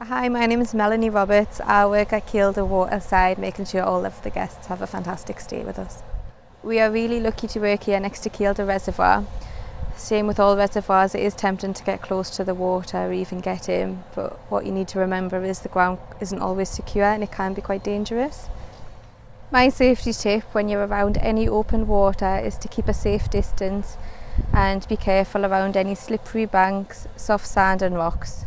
Hi, my name is Melanie Roberts. I work at Kielder Waterside, making sure all of the guests have a fantastic stay with us. We are really lucky to work here next to Kielder Reservoir. Same with all reservoirs, it is tempting to get close to the water or even get in, but what you need to remember is the ground isn't always secure and it can be quite dangerous. My safety tip when you're around any open water is to keep a safe distance and be careful around any slippery banks, soft sand and rocks.